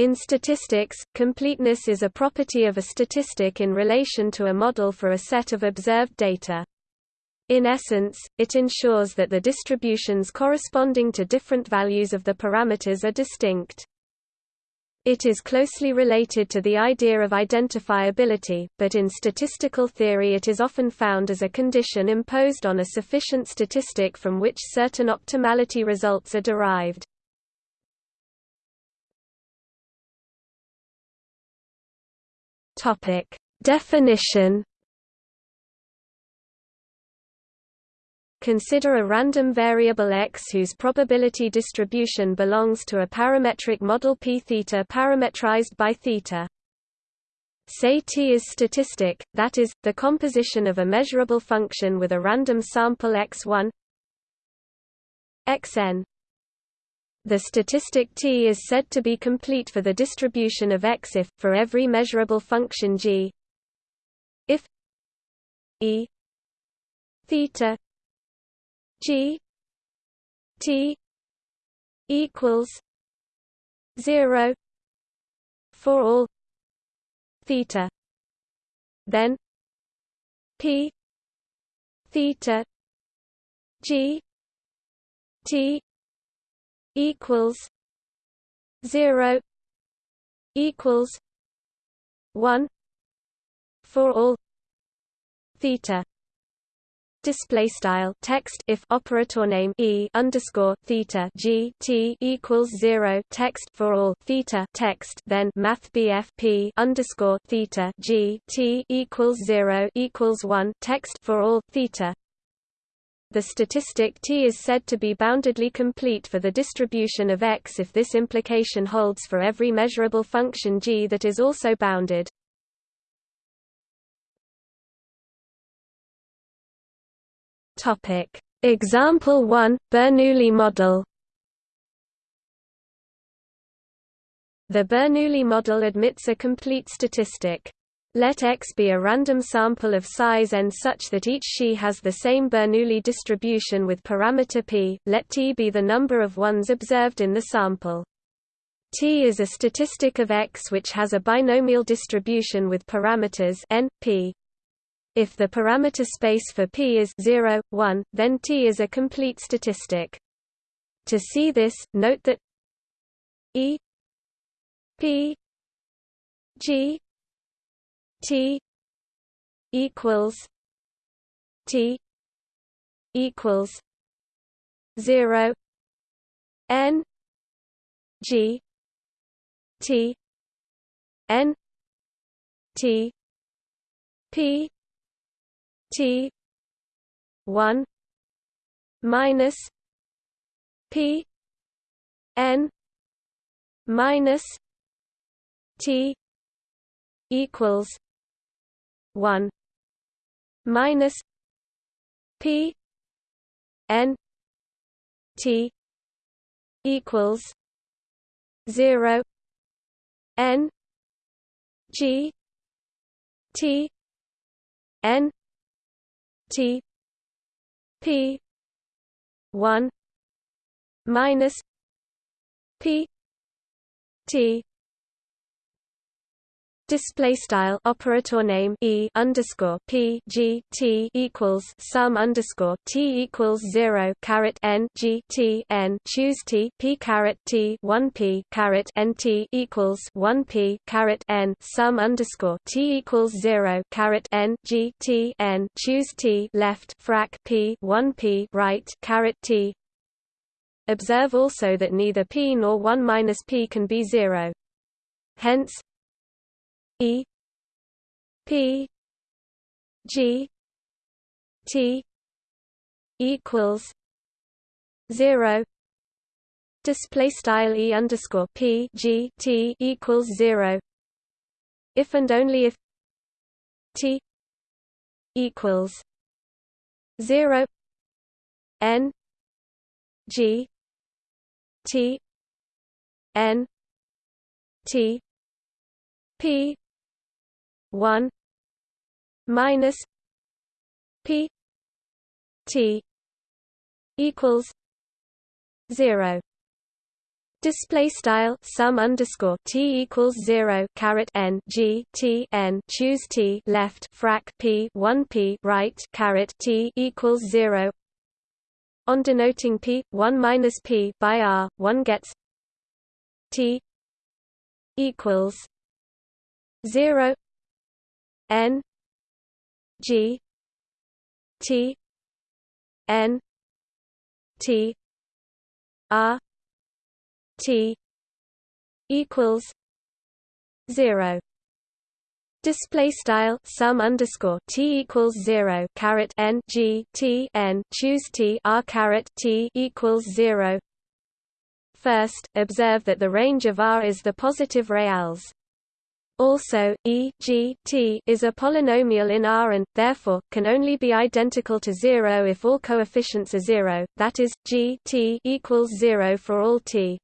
In statistics, completeness is a property of a statistic in relation to a model for a set of observed data. In essence, it ensures that the distributions corresponding to different values of the parameters are distinct. It is closely related to the idea of identifiability, but in statistical theory it is often found as a condition imposed on a sufficient statistic from which certain optimality results are derived. Topic: Definition. Consider a random variable x whose probability distribution belongs to a parametric model p theta parametrized by theta. Say T is statistic, that is, the composition of a measurable function with a random sample x1 xn the statistic T is said to be complete for the distribution of X if, for every measurable function g. If E theta g T equals 0 for all theta. Then P theta G T equals zero equals one for all theta. Display style text if operator name e underscore theta g t equals zero text for all theta text then math bf p underscore theta g t equals zero equals one text for all theta the statistic T is said to be boundedly complete for the distribution of X if this implication holds for every measurable function g that is also bounded. Topic: Example 1, Bernoulli model. The Bernoulli model admits a complete statistic. Let X be a random sample of size n such that each Xi has the same Bernoulli distribution with parameter p, let T be the number of ones observed in the sample. T is a statistic of X which has a binomial distribution with parameters n, p. If the parameter space for p is 0, 1, then T is a complete statistic. To see this, note that E p g T equals T equals zero N G T N T P T one minus P N minus T equals 1 minus p n t equals 0 n g t n t p 1 minus p t display style operator name e underscore p g t equals sum underscore t equals zero caret n g t n. Choose t p caret t one p caret n t equals one p caret n. Sum underscore t equals zero caret n g t n. Choose t left frac p one p right caret t. Observe also that neither p nor 1 minus p can be zero. Hence, E P G T equals zero. Display style E underscore P G T equals zero. If and only if T equals zero. N G T N T P one minus P T equals zero Display style sum underscore t equals zero caret n g t n choose t left frac p one p right caret t equals zero. On denoting p one minus p by r, one gets t equals zero n g t n t r T equals zero. Display style sum underscore t equals zero caret n g t n choose t r caret t equals zero. First, observe that the range of R is the positive reals. Also, e g t is a polynomial in R and, therefore, can only be identical to zero if all coefficients are zero, that is, g t equals zero for all t.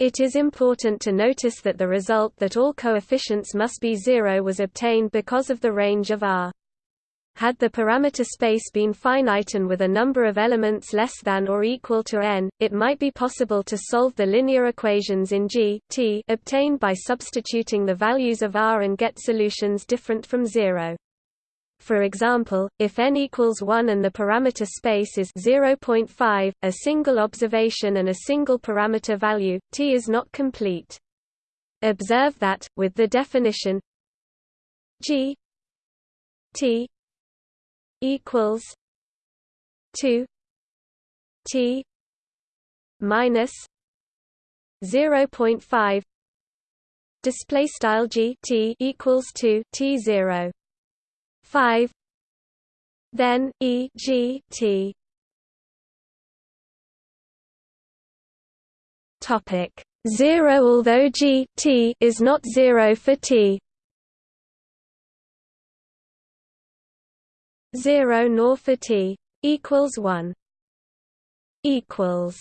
It is important to notice that the result that all coefficients must be zero was obtained because of the range of R. Had the parameter space been finite and with a number of elements less than or equal to n, it might be possible to solve the linear equations in G t obtained by substituting the values of R and get solutions different from zero. For example, if n equals 1 and the parameter space is 0.5, a single observation and a single parameter value, t is not complete. Observe that, with the definition g t equals 2 t minus 0.5 display style g t equals 2 t 0 5 then e g t. Topic 0 although g t is not 0 for t 0 nor for t equals 1 equals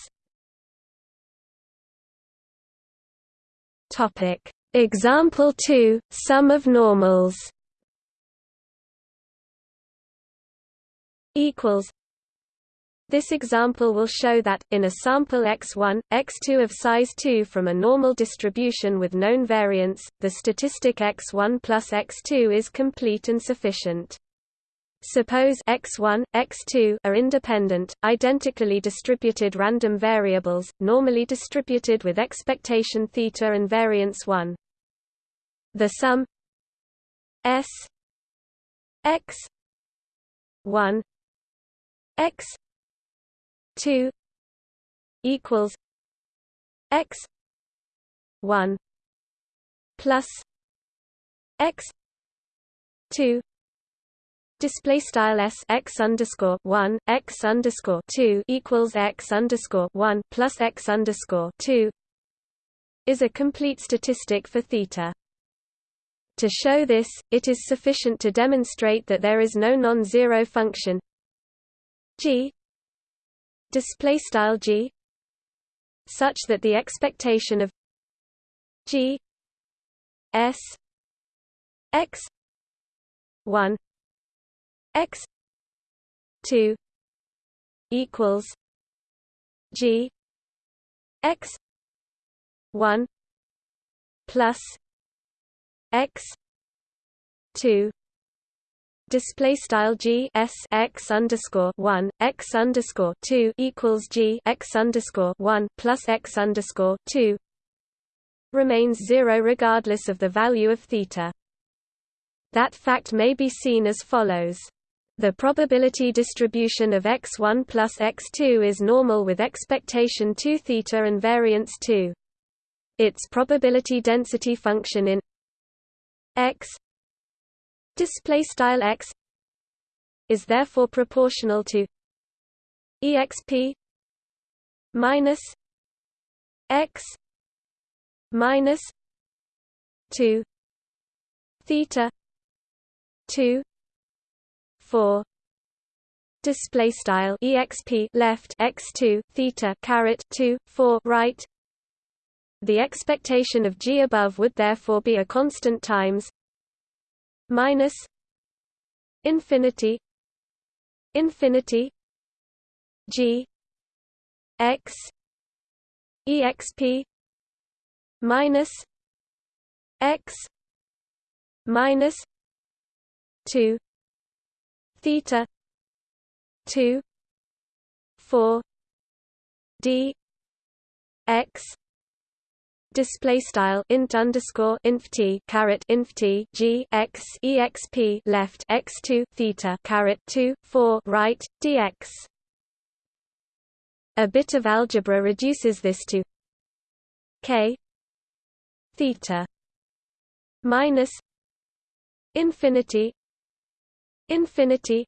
topic example 2 sum of normals equals this example will show that, in a sample x1, x2 of size 2 from a normal distribution with known variance, the statistic x1 plus x2 is complete and sufficient. Suppose x1, x2 are independent, identically distributed random variables, normally distributed with expectation theta and variance 1. The sum s x 1 x 2 equals x 1 plus x 2 Display style s x underscore one x underscore two equals x underscore one plus x underscore two is a complete statistic for theta. To show this, it is sufficient to demonstrate that there is no non-zero function. G. Display style g. Such that the expectation of g s x 1 x 2 equals g x 1 plus x 2 display style g s x underscore one x underscore two equals g x underscore one plus x underscore two remains zero regardless of the value of theta. That fact may be seen as follows. The probability distribution of x1 plus x2 is normal with expectation 2 theta and variance 2. Its probability density function in x x is therefore proportional to exp minus x minus 2 theta 2 4 display style exp left x2 theta caret 2 4 right. The expectation of g above would therefore be a constant times minus infinity infinity g x exp minus x minus 2 theta 2 4 d x display style int underscore inf t caret inf t g x exp left x 2 theta caret 2 4 right dx a bit of algebra reduces this to k theta minus infinity infinity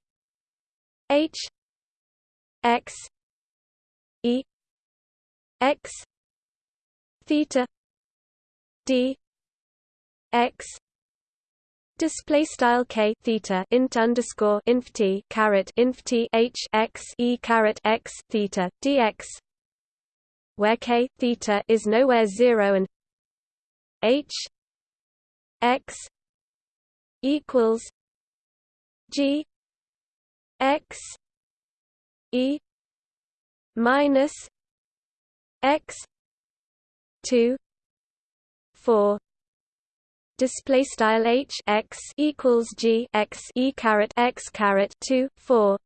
h x e x theta d x display style k theta int underscore inf t caret inf t h x e caret x theta dx where k theta is nowhere zero and h x equals g x e minus x 2 4 display style h x equals g x e caret x caret 2 4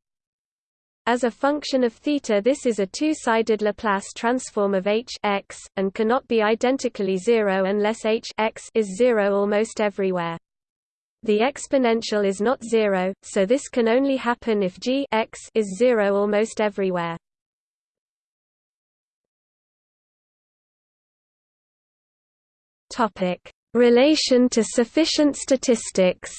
as a function of theta this is a two-sided Laplace transform of h x, and cannot be identically zero unless h x is zero almost everywhere. The exponential is not zero, so this can only happen if g x is zero almost everywhere. Topic: Relation to sufficient statistics.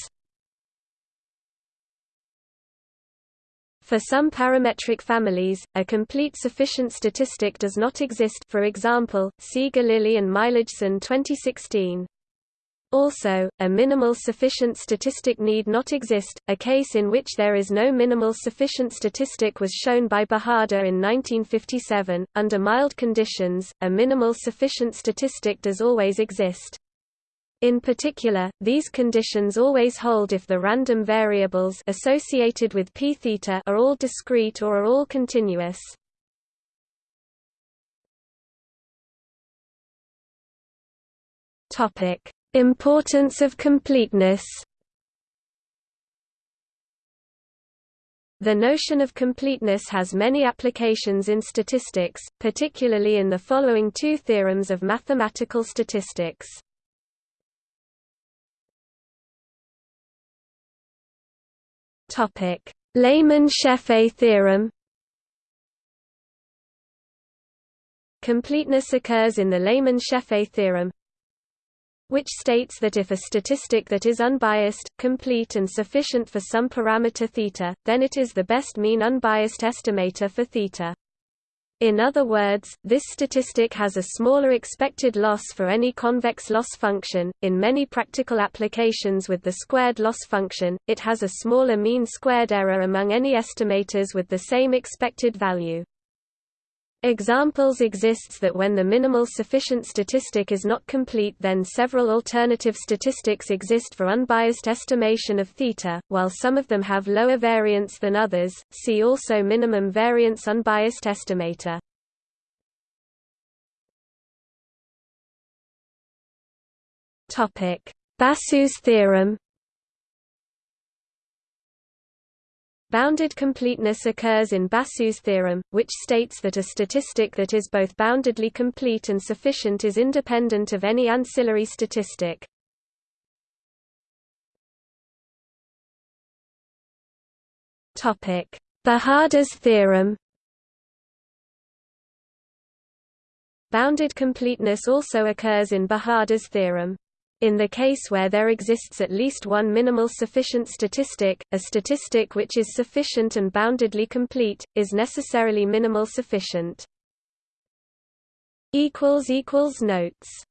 For some parametric families, a complete sufficient statistic does not exist for example, see Galili and Meilijson 2016. Also, a minimal sufficient statistic need not exist. A case in which there is no minimal sufficient statistic was shown by Bahadur in 1957. Under mild conditions, a minimal sufficient statistic does always exist. In particular, these conditions always hold if the random variables associated with p theta are all discrete or are all continuous. Topic: Importance of completeness The notion of completeness has many applications in statistics, particularly in the following two theorems of mathematical statistics. Lehmann-Scheffé theorem. Completeness occurs in the Lehmann-Scheffé theorem, which states that if a statistic that is unbiased, complete and sufficient for some parameter θ, then it is the best mean unbiased estimator for θ. In other words, this statistic has a smaller expected loss for any convex loss function. In many practical applications with the squared loss function, it has a smaller mean squared error among any estimators with the same expected value. Examples exists that when the minimal sufficient statistic is not complete then several alternative statistics exist for unbiased estimation of theta, while some of them have lower variance than others, see also minimum variance unbiased estimator. Basu's theorem Bounded completeness occurs in Basu's theorem, which states that a statistic that is both boundedly complete and sufficient is independent of any ancillary statistic. Bahadur's theorem Bounded completeness also occurs in Bahadur's theorem. In the case where there exists at least one minimal sufficient statistic, a statistic which is sufficient and boundedly complete, is necessarily minimal sufficient. Notes